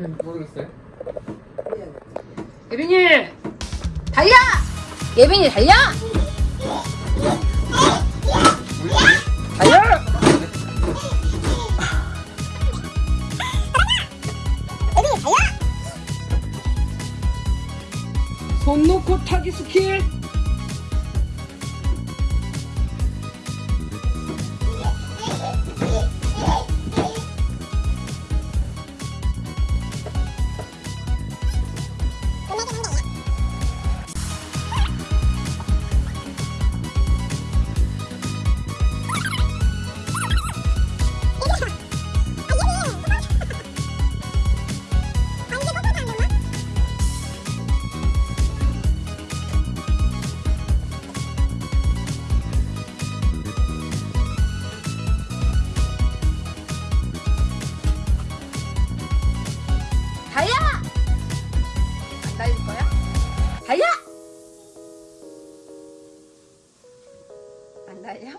응. 모르겠어요. 예빈이 달려! 예빈이 달려! 달려! 손 놓고 타기 스킬 달려! 안 달려?